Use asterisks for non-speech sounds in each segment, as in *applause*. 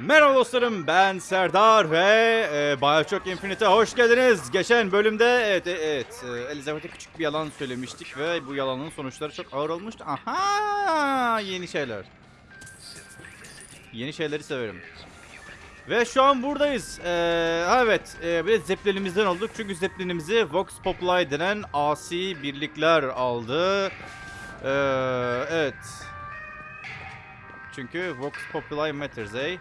Merhaba dostlarım ben Serdar ve e, Bioshock Infinite'e hoş geldiniz. Geçen bölümde evet, e, evet e, Elizabeth'e küçük bir yalan söylemiştik ve bu yalanın sonuçları çok ağır olmuştu. Aha yeni şeyler. Yeni şeyleri severim. Ve şu an buradayız. Ee, evet, e, bir de Zeppelin'imizden olduk. Çünkü Zeppelin'imizi Vox Populi denen asi birlikler aldı. Ee, evet. Çünkü Vox Populi Matters, eh?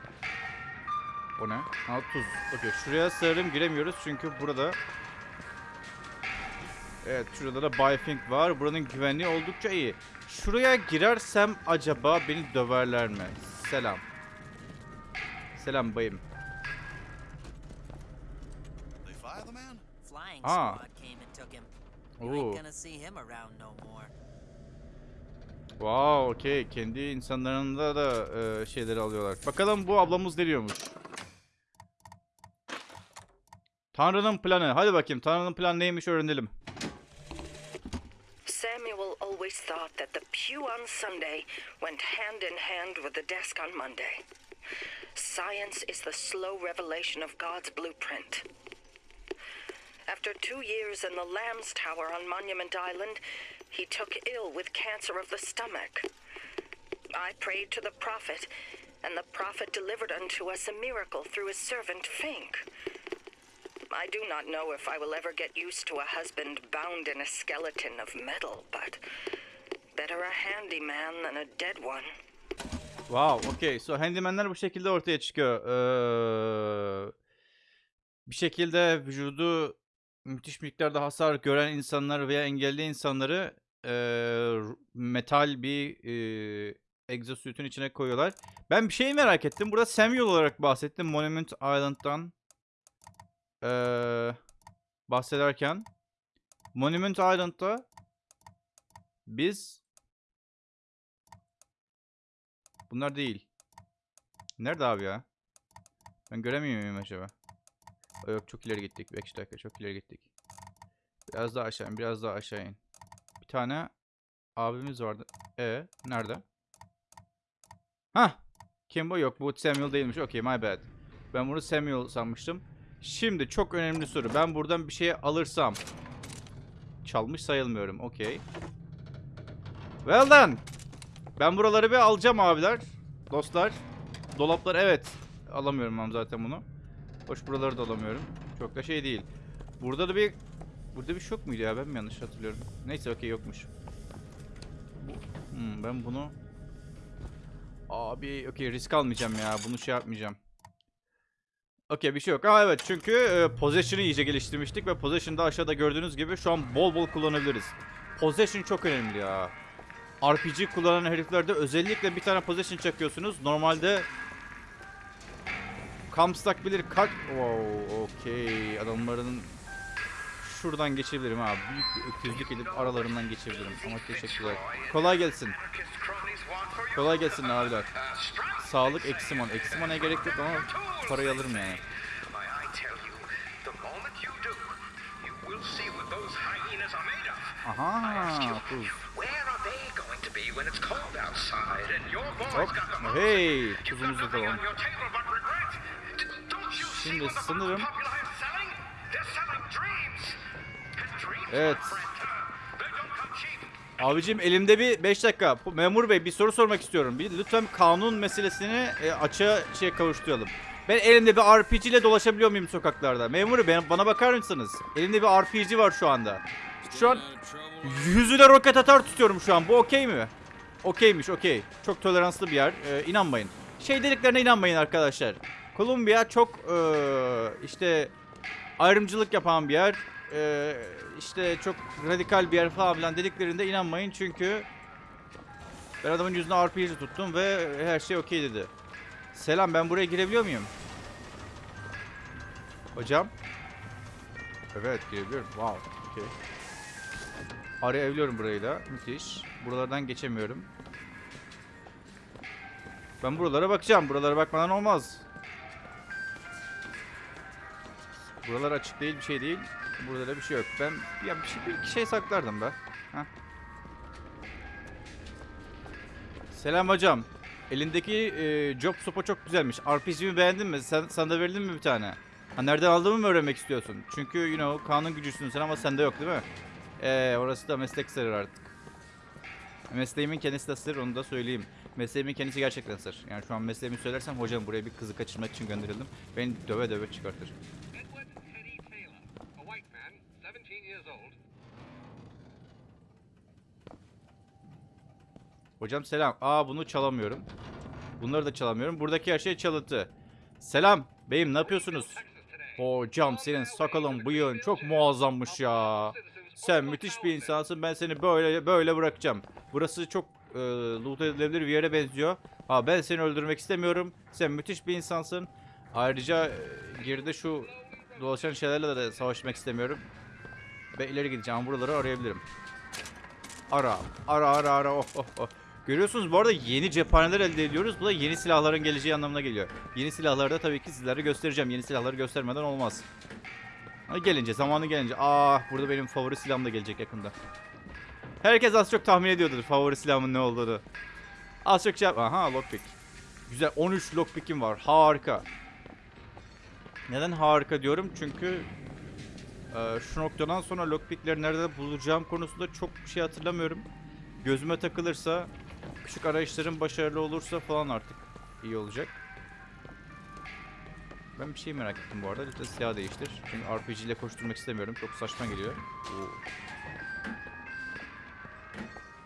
O ne? Ha tuz. Okey. Şuraya sığırım giremiyoruz çünkü burada... Evet şurada da Bifink var. Buranın güvenliği oldukça iyi. Şuraya girersem acaba beni döverler mi? Selam. Selam bayım. They fire Wow, okey. Kendi insanlarında da e, şeyleri alıyorlar. Bakalım bu ablamız ne diyormuş. Tanrı'nın planı. Hadi bakayım. Tanrı'nın planı neymiş öğrenelim. Samuel always thought that the pew on Sunday went hand in hand with the desk on Monday. Science is the slow revelation of God's blueprint. After two years in the Lamb's Tower on Monument Island, he took ill with cancer of the stomach. I prayed to the prophet, and the prophet delivered unto us a miracle through his servant Fink. I do not know if I will ever get used to a husband bound in a skeleton of metal, but better a handyman than a dead one. Wow, okey. So handymanler bu şekilde ortaya çıkıyor. Ee, bir şekilde vücudu müthiş miktarda hasar gören insanlar veya engelli insanları r- metal bir ee, exosuit'un içine koyuyorlar. Ben bir şey merak ettim. Burada Samuel olarak bahsettim. Monument Island'dan ee, bahsederken Monument Island'da biz Bunlar değil. Nerede abi ya? Ben göremiyor muyum acaba? Aa, yok çok ileri gittik. 5 dakika çok ileri gittik. Biraz daha aşağı in. Biraz daha aşağı in. Bir tane abimiz vardı. E nerede? Hah. Kim bu? Yok bu Samuel değilmiş. Okey my bad. Ben bunu Samuel sanmıştım. Şimdi çok önemli soru. Ben buradan bir şey alırsam çalmış sayılmıyorum. Okey. Well done. Ben buraları bir alacağım abiler. Dostlar. Dolaplar evet. Alamıyorum ben zaten bunu. Hoş buraları da alamıyorum. Çok da şey değil. Burada da bir... Burada bir şok muydu ya? Ben mi yanlış hatırlıyorum? Neyse okey yokmuş. Hmm, ben bunu... Abi okey risk almayacağım ya. Bunu şey yapmayacağım. Okey bir şey yok. Aa evet çünkü e, Possession'ı iyice geliştirmiştik ve Possession'da aşağıda gördüğünüz gibi şu an bol bol kullanabiliriz. Possession çok önemli ya. RPG kullanan heriflerde özellikle bir tane possession çakıyorsunuz. Normalde Comstock bilir kaç... Wow, okey. Adamların şuradan geçebilirim ha. Büyük bir öküzlük edip aralarından geçebilirim. Ama teşekkürler. Kolay gelsin. Kolay gelsin abiler. Sağlık eksiman. Eksiman'a gerek yok ama parayı alırım yani. Aha. Boys Hop. Hey. Tuzumuzu da alalım. Şimdi sanırım- Evet. Abicim elimde bir 5 dakika. Memur bey bir soru sormak istiyorum. Bir lütfen kanun meselesini e, açığa şey kavuşturalım. Ben elimde bir RPG ile dolaşabiliyor muyum sokaklarda? Memur bey bana bakar mısınız? Elimde bir RPG var şu anda. Şu an yüzüne roket atar tutuyorum şu an. Bu okey mi? Okeymiş okey. Çok toleranslı bir yer. Ee, inanmayın. Şey dediklerine inanmayın arkadaşlar. Kolombiya çok ee, işte ayrımcılık yapan bir yer. Ee, işte çok radikal bir yer falan filan dediklerinde inanmayın çünkü ben adamın yüzüne RPG tuttum ve her şey okey dedi. Selam ben buraya girebiliyor muyum? Hocam? Evet girebiliyorum. Wow. Okey. Arayabiliyorum burayı da. Müthiş. Buralardan geçemiyorum. Ben buralara bakacağım. Buralara bakmadan olmaz. Buralar açık değil, bir şey değil. Burada da bir şey yok. Ben ya bir şey bir şey saklardım be. Heh. Selam hocam. elindeki e, job sopa çok güzelmiş. RPG'mi beğendin mi? Sen, sana da verdin mi bir tane? Ha nereden aldığımı mı öğrenmek istiyorsun? Çünkü you know kanun gücüsün sen ama sende yok değil mi? Eee orası da meslek sırrı artık. Mesleğimin kendisi de sır onu da söyleyeyim. Mesleğimin kendisi gerçekten sır. Yani şu an mesleğimi söylersem hocam buraya bir kızı kaçırmak için gönderildim. Beni döve döve çıkartır. Hocam selam. Aa bunu çalamıyorum. Bunları da çalamıyorum. Buradaki her şey çalıntı. Selam. Beyim ne yapıyorsunuz? Hocam senin sakalın bıyığın çok muazzammış ya. Sen müthiş bir insansın. Ben seni böyle böyle bırakacağım. Burası çok e, loot edilebilir bir yere benziyor. Ha ben seni öldürmek istemiyorum. Sen müthiş bir insansın. Ayrıca e, geride şu dolaşan şeylerle de savaşmak istemiyorum. Ben ileri gideceğim. Buraları arayabilirim. Ara. Ara ara ara. Oh oh oh. Görüyorsunuz bu arada yeni cephaneler elde ediyoruz. Bu da yeni silahların geleceği anlamına geliyor. Yeni silahları da tabii ki sizlere göstereceğim. Yeni silahları göstermeden olmaz. Ha, gelince, zamanı gelince. Ah burada benim favori silahım da gelecek yakında. Herkes az çok tahmin ediyordur favori silahımın ne olduğunu. Az çok şey Aha lockpick. Güzel 13 lockpick'im var. Harika. Neden harika diyorum? Çünkü e, şu noktadan sonra lockpickleri nerede bulacağım konusunda çok bir şey hatırlamıyorum. Gözüme takılırsa, küçük arayışlarım başarılı olursa falan artık iyi olacak. Ben bir şey merak ettim bu arada. Lütfen silah değiştir. Çünkü RPG ile koşturmak istemiyorum. Çok saçma geliyor. Oo.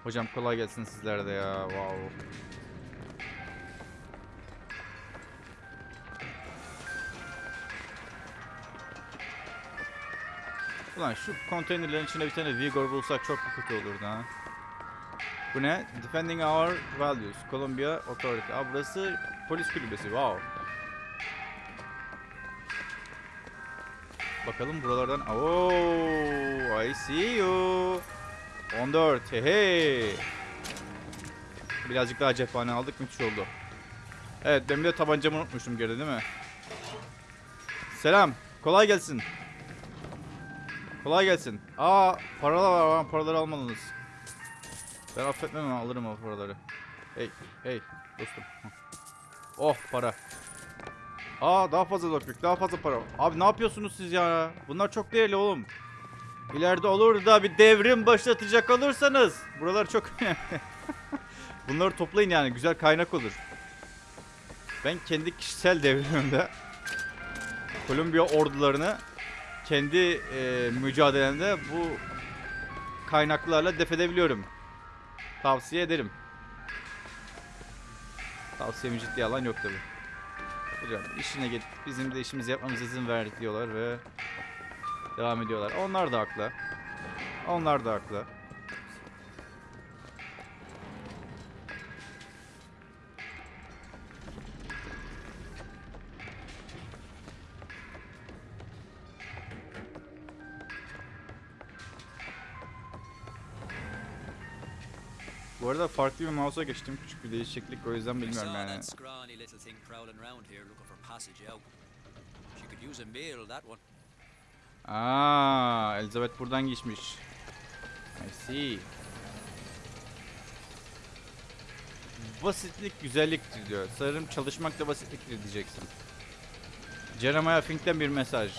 Hocam kolay gelsin sizlere de ya. Wow. Ulan şu konteynerlerin içinde bir tane Vigor bulsak çok kötü olurdu ha. Bu ne? Defending our values. Columbia Authority. Aa burası polis kulübesi. Wow. Bakalım buralardan. Oh, I see you. 14. Hey. Birazcık daha cephane aldık. Müthiş oldu. Evet ben de tabancamı unutmuşum geride değil mi? Selam. Kolay gelsin. Kolay gelsin. Aa paralar var. var, Paraları almalısınız. Ben affetmem alırım o paraları. Hey, hey dostum. Oh para. Aa daha fazla lockpick, daha fazla para. Abi ne yapıyorsunuz siz ya? Bunlar çok değerli oğlum. İleride olur da bir devrim başlatacak olursanız. Buralar çok. *laughs* Bunları toplayın yani güzel kaynak olur. Ben kendi kişisel devrimimde Kolombiya ordularını kendi e, mücadelemde bu kaynaklarla def edebiliyorum. Tavsiye ederim. Tavsiyemi ciddiye alan yok tabi. Hocam işine git bizim de işimizi yapmamıza izin ver diyorlar ve devam ediyorlar. Onlar da haklı. Onlar da haklı. Bu arada farklı bir mouse'a geçtim. Küçük bir değişiklik o yüzden bilmiyorum yani. Aa, Elizabeth buradan geçmiş. I see. Basitlik güzelliktir diyor. Sanırım çalışmak da basitliktir diyeceksin. Jeremiah Fink'ten bir mesaj.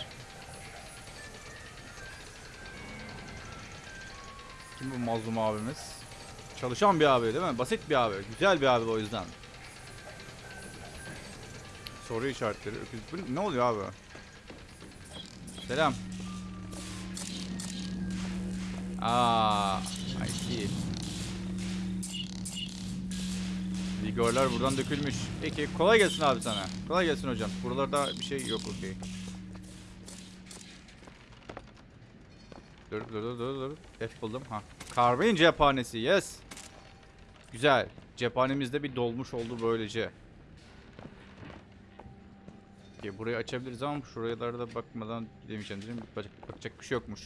Kim bu mazlum abimiz? Çalışan bir abi değil mi? Basit bir abi. Güzel bir abi o yüzden. Soru işaretleri. ne oluyor abi? Selam. Aa, I see. Vigorlar buradan dökülmüş. Peki kolay gelsin abi sana. Kolay gelsin hocam. Buralarda bir şey yok okey. Dur dur dur dur dur. F buldum. Ha. Carbine cephanesi. Yes. Güzel. Cephanemizde bir dolmuş oldu böylece. Okey, burayı açabiliriz ama şuralarda bakmadan gidemeyeceğim değil mi? Bakacak, bakacak bir şey yokmuş.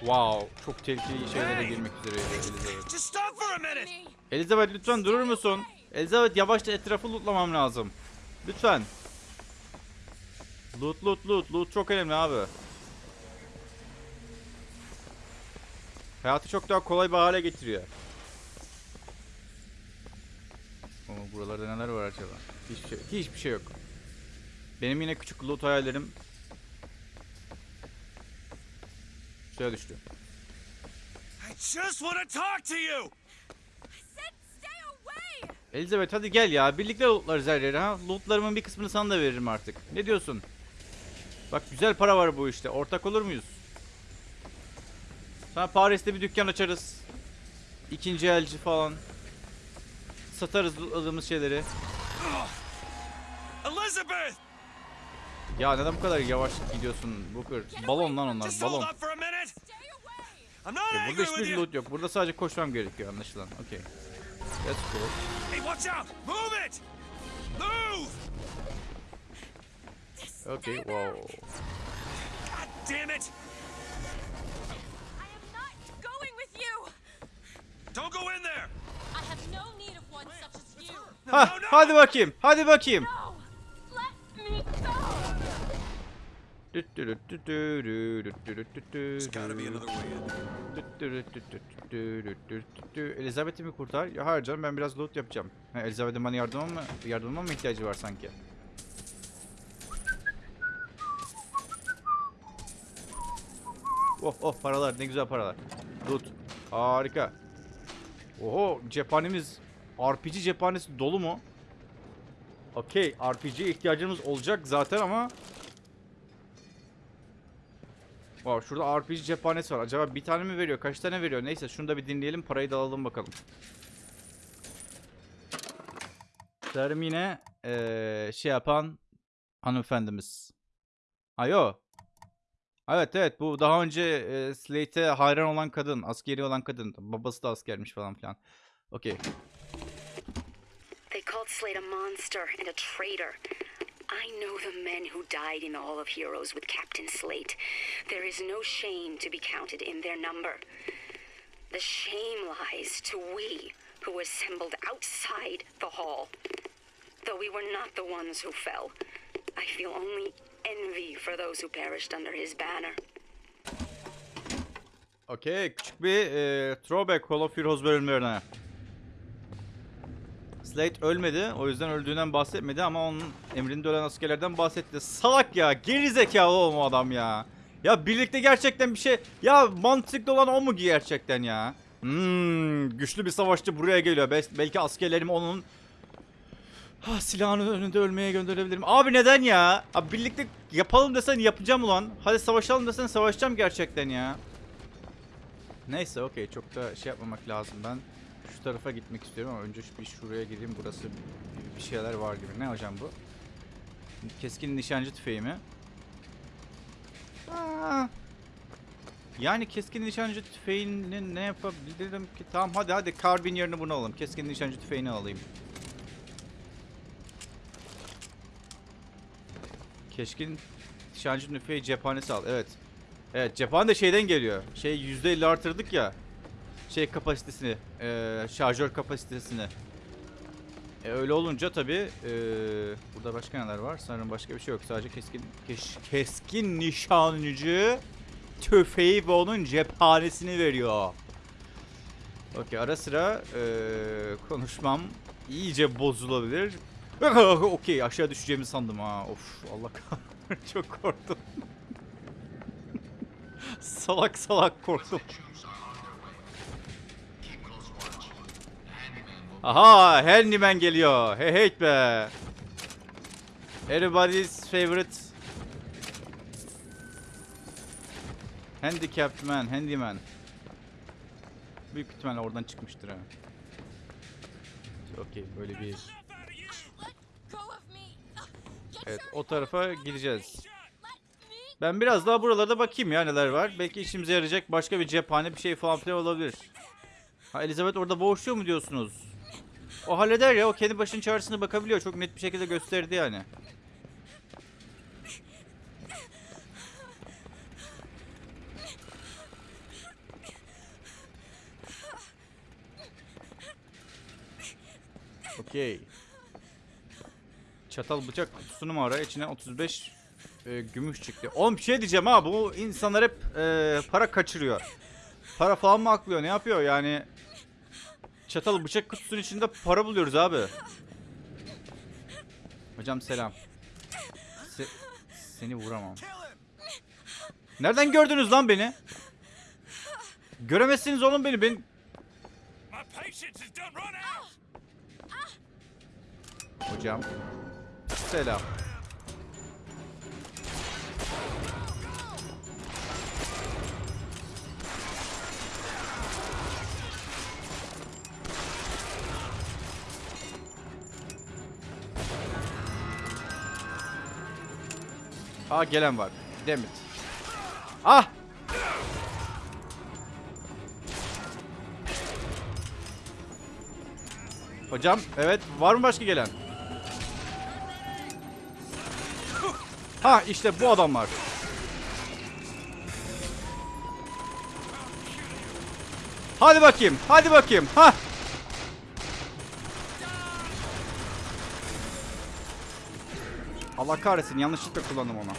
Wow, çok tehlikeli şeylere girmek üzere Elizabeth. Elizabeth lütfen durur musun? Elizabeth yavaşça etrafı lootlamam lazım. Lütfen. Loot loot loot. Loot çok önemli abi. Hayatı çok daha kolay bir hale getiriyor. Ama buralarda neler var acaba? Hiçbir şey, hiçbir şey yok. Benim yine küçük loot hayallerim suya düştü. I just want to talk to you. Elizabeth hadi gel ya. Birlikte lootlarız her yere ha. Lootlarımın bir kısmını sana da veririm artık. Ne diyorsun? Bak güzel para var bu işte. Ortak olur muyuz? Sana Paris'te bir dükkan açarız. İkinci elci falan. Satarız lootladığımız şeyleri. Elizabeth! Ya neden bu kadar yavaş gidiyorsun Booker? Balon lan onlar balon. up for a minute. I'm not Okey, angry burada hiçbir loot yok. Burada sadece koşmam gerekiyor anlaşılan. Okey. That's cool. Hey, watch out! Move it! Move! Okay, wow. God damn it! I am not going with you. Don't go in there! I have no need of one such as you. Ha, hadi bakayım. Hadi bakayım. No, let me go. Elizabeth'i mi kurtar? Ya hayır canım ben biraz loot yapacağım. Ha, Elizabeth'in bana yardıma mı, yardıma mı ihtiyacı var sanki? Oh oh paralar ne güzel paralar. Loot. Harika. Oho cephanemiz RPG cephanesi dolu mu? Okey RPG'ye ihtiyacımız olacak zaten ama Wow, şurada RPG cephanesi var. Acaba bir tane mi veriyor? Kaç tane veriyor? Neyse şunu da bir dinleyelim. Parayı da alalım bakalım. Sanırım yine eee, şey yapan hanımefendimiz. Ayo. Evet evet bu daha önce eee Slate'e hayran olan kadın. Askeri olan kadın. Babası da askermiş falan filan. Okey. They called Slade a monster and a traitor. I know the men who died in the Hall of Heroes with Captain Slate. There is no shame to be counted in their number. The shame lies to we who assembled outside the hall. Though we were not the ones who fell, I feel only envy for those who perished under his banner. Okey. Küçük bir eee throwback Hall of Heroes bölümlerine. Slate ölmedi. O yüzden öldüğünden bahsetmedi ama onun emrinde ölen askerlerden bahsetti. Salak ya. Geri zekalı oğlum o adam ya. Ya birlikte gerçekten bir şey... Ya mantıklı olan o mu gerçekten ya? Hmm, güçlü bir savaşçı buraya geliyor. Bel- belki askerlerimi onun ha, silahının önünde ölmeye gönderebilirim. Abi neden ya? Abi birlikte yapalım desen yapacağım ulan. Hadi savaşalım desen savaşacağım gerçekten ya. Neyse okey. Çok da şey yapmamak lazım. Ben şu tarafa gitmek istiyorum ama önce bir şuraya gireyim. Burası bir şeyler var gibi. Ne hocam bu? Keskin nişancı tüfeği mi? Aa, yani keskin nişancı tüfeğini ne yapabilirim ki? Tamam hadi hadi. Karbin yerine bunu alalım. Keskin nişancı tüfeğini alayım keskin nişancı tüfeği cephanesi al evet Evet cephane de şeyden geliyor. Şey %50 artırdık ya. Şey kapasitesini. eee, şarjör kapasitesini. E, öyle olunca tabi burada başka neler var? Sanırım başka bir şey yok. Sadece keskin keş- keskin nişancı tüfeği ve onun cephanesini veriyor. Okey ara sıra eee, konuşmam iyice bozulabilir. *laughs* Okey aşağı düşeceğimi sandım ha. Of Allah kahretsin *laughs* çok korktum. *laughs* salak salak korktum. Aha Handyman geliyor. Hey hey be. Everybody's favorite Handicapped man, handyman. Büyük ihtimalle oradan çıkmıştır ha. Okey böyle bir Evet o tarafa gideceğiz. Ben biraz daha buralarda bakayım ya neler var. Belki işimize yarayacak başka bir cephane bir şey falan filan olabilir. Ha Elizabeth orada boğuşuyor mu diyorsunuz? O halleder ya o kendi başının çaresine bakabiliyor. Çok net bir şekilde gösterdi yani. Okey. Çatal bıçak kutusunu mu ara? İçine 35 e, gümüş çıktı. Oğlum bir şey diyeceğim ha bu insanlar hep e, para kaçırıyor. Para falan mı aklıyor ne yapıyor yani? Çatal bıçak kutusunun içinde para buluyoruz abi. Hocam selam. Se- seni vuramam. Nereden gördünüz lan beni? Göremezsiniz oğlum beni. Ben. Hocam. Selam. Aa gelen var. Demit. Ah! Hocam evet var mı başka gelen? Ha işte bu adamlar. Hadi bakayım. Hadi bakayım. Ha. Allah kahretsin yanlışlıkla kullandım onu.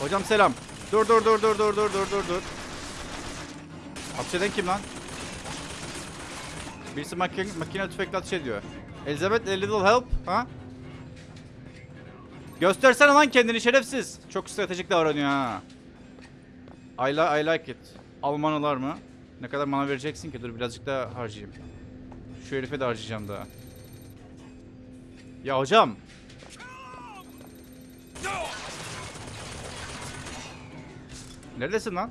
Hocam selam. Dur dur dur dur dur dur dur dur dur. Hapşeden kim lan? Birisi makine, makine tüfekle ateş ediyor. Elizabeth a little help. Ha? Göstersene lan kendini şerefsiz. Çok stratejik davranıyor ha. I, li I like it. Almanalar mı? Ne kadar mana vereceksin ki? Dur birazcık daha harcayayım. Şu herife de harcayacağım daha. Ya hocam. Neredesin lan?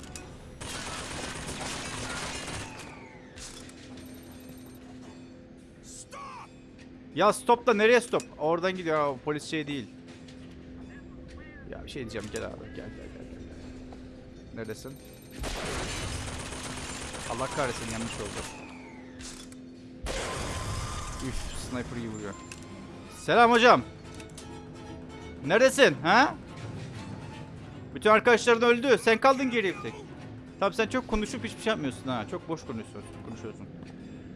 Ya stop da nereye stop? Oradan gidiyor. O polis şey değil. Ya bir şey diyeceğim gel abi gel gel gel gel. Neredesin? Allah kahretsin yanlış oldu. Üf sniper iyi vuruyor. Selam hocam. Neredesin ha? Bütün arkadaşların öldü. Sen kaldın geriye tek. Tamam sen çok konuşup hiçbir şey yapmıyorsun ha. Çok boş konuşuyorsun. konuşuyorsun.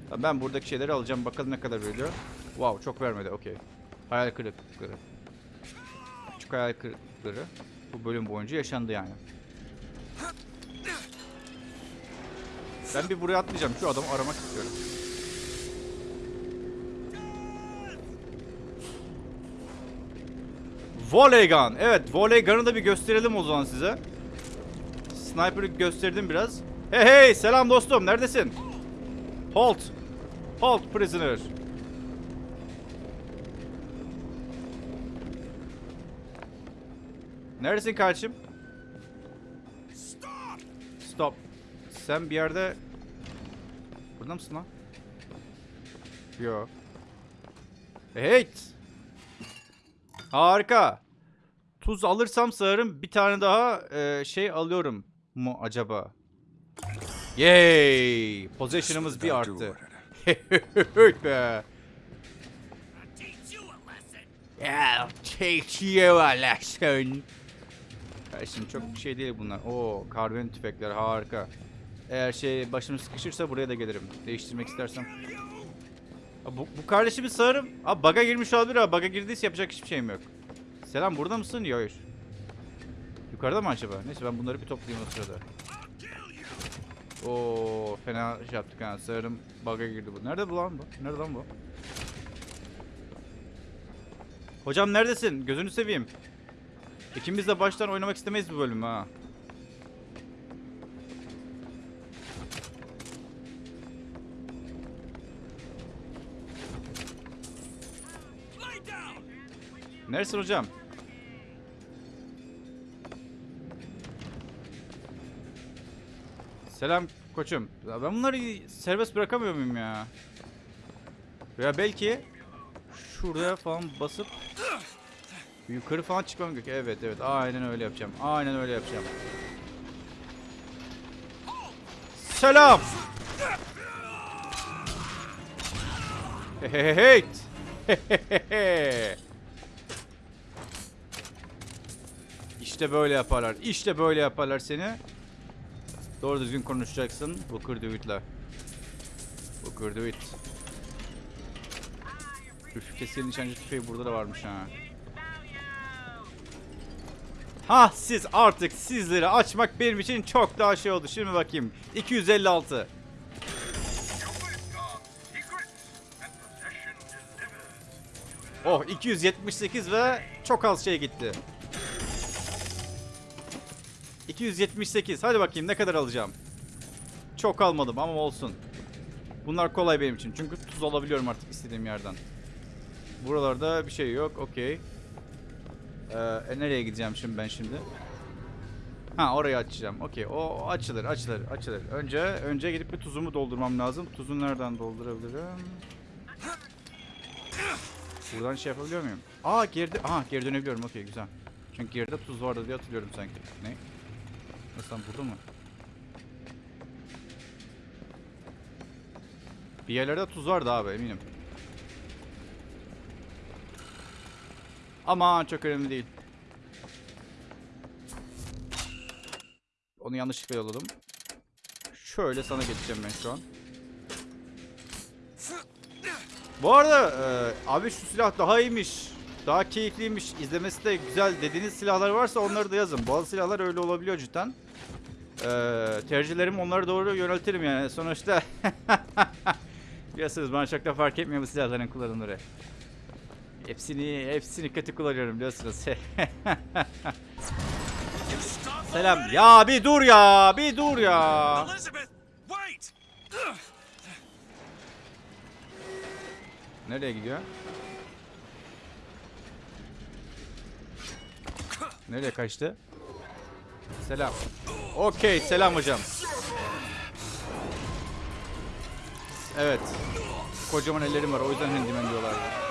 Tamam, ben buradaki şeyleri alacağım. Bakalım ne kadar veriyor. Wow çok vermedi. Okey. Hayal kırıklıkları. Küçük hayal kırıklıkları bu bölüm boyunca yaşandı yani. Ben bir buraya atlayacağım. Şu adamı aramak istiyorum. Volley gun. Evet, volley gun'ı da bir gösterelim o zaman size. Sniper'ı gösterdim biraz. Hey hey, selam dostum. Neredesin? Halt. Halt prisoner. Neredesin kardeşim? Stop. Sen bir yerde... Burada mısın lan? Yo. Hey! Harika. Tuz alırsam sanırım bir tane daha e, şey alıyorum mu acaba? Yay! Possession'ımız bir arttı. Be. Yeah, take you a lesson. Kardeşim çok şey değil bunlar. Oo, karbon tüfekler harika. Eğer şey başım sıkışırsa buraya da gelirim. Değiştirmek istersem. Bu, bu kardeşimiz sanırım. Abi baga girmiş olabilir abi. Baga girdiyse yapacak hiçbir şeyim yok. Selam burada mısın? Yok hayır. Yukarıda mı acaba? Neyse ben bunları bir toplayayım o sırada. Oo fena şey yaptık ha. Sanırım baga girdi bu. Nerede bu lan bu? Nerede lan bu? Hocam neredesin? Gözünü seveyim. İkimiz de baştan oynamak istemeyiz bu bölümü ha. Neresin hocam? Selam koçum. Ya ben bunları serbest bırakamıyor muyum ya? Veya belki şuraya falan basıp yukarı falan çıkmam gerekiyor. Evet evet aynen öyle yapacağım. Aynen öyle yapacağım. Selam. Hey *laughs* İşte böyle yaparlar. İşte böyle yaparlar seni. Doğru düzgün konuşacaksın. Booker Dewitt'le. Booker Dewitt. Üf keskin nişancı tüfeği burada da varmış ha. Ha siz artık sizleri açmak benim için çok daha şey oldu. Şimdi bakayım. 256. Oh 278 ve çok az şey gitti. 278. Hadi bakayım ne kadar alacağım. Çok almadım ama olsun. Bunlar kolay benim için. Çünkü tuz alabiliyorum artık istediğim yerden. Buralarda bir şey yok. Okey. Ee, e, nereye gideceğim şimdi ben şimdi? Ha orayı açacağım. Okey. O açılır, açılır, açılır. Önce önce gidip bir tuzumu doldurmam lazım. Tuzu nereden doldurabilirim? Buradan şey yapabiliyor muyum? Aa geride, aha geri dönebiliyorum. Okey güzel. Çünkü geride tuz vardı diye hatırlıyorum sanki. Ne? Nasıl lan, burada mı? Bir yerlerde tuz vardı abi eminim. Ama çok önemli değil. Onu yanlışlıkla yolladım. Şöyle sana geçeceğim ben şu an. Bu arada e, abi şu silah daha iyiymiş. Daha keyifliymiş. izlemesi de güzel dediğiniz silahlar varsa onları da yazın. Bazı silahlar öyle olabiliyor cidden. E, tercihlerimi onlara doğru yöneltirim yani. Sonuçta *laughs* biliyorsunuz bana çok da fark etmiyor bu silahların kullanımları. Hepsini hepsini kötü kullanıyorum biliyorsunuz. *laughs* Selam. Ya bir dur ya. Bir dur ya. Nereye gidiyor? Nereye kaçtı? Selam. Okey, selam hocam. Evet. Kocaman ellerim var. O yüzden handyman diyorlardı.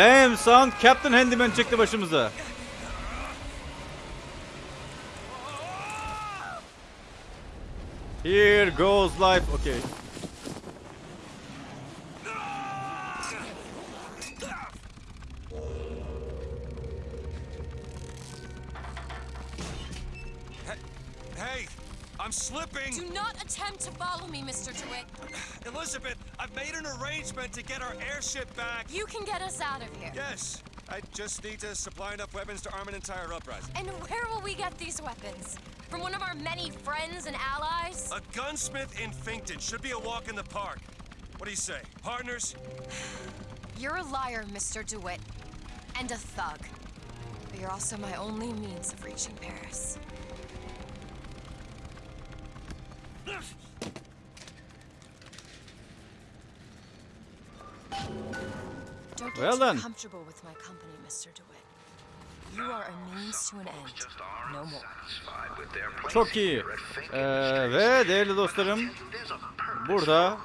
Damn son, Captain Handyman çıktı başımıza. Here goes life. Okay. Hey, I'm slipping! Do not attempt to follow me, Mr. DeWitt. Elizabeth, I've made an arrangement to get our airship back. You can get us out of here. Yes, I just need to supply enough weapons to arm an entire uprising. And where will we get these weapons? From one of our many friends and allies? A gunsmith in Finkton should be a walk in the park. What do you say, partners? *sighs* You're a liar, Mr. DeWitt. And a thug. But you're also my only means of reaching Paris. Well then. comfortable with my company, Mr. DeWitt. You are a means to an end, no more. Çok iyi. Ee, ve değerli dostlarım burada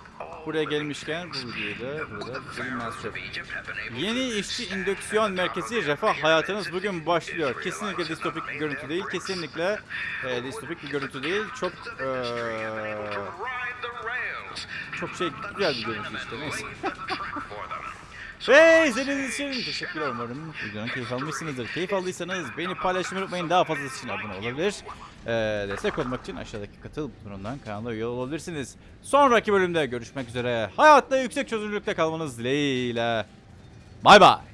buraya gelmişken bu videoyu da burada able Yeni işçi indüksiyon merkezi refah hayatınız bugün başlıyor. Kesinlikle distopik bir görüntü değil. Kesinlikle e, distopik bir görüntü değil. Çok e, çok şey güzel bir görüntü işte neyse. Laid the track for them. Ve izlediğiniz için teşekkürler umarım videonun keyif almışsınızdır. Keyif aldıysanız beni paylaşmayı unutmayın. Daha fazlası için abone olabilir. Ee, destek olmak için aşağıdaki katıl butonundan kanala üye olabilirsiniz. Sonraki bölümde görüşmek üzere. Hayatta yüksek çözünürlükte kalmanız dileğiyle. Bay bay.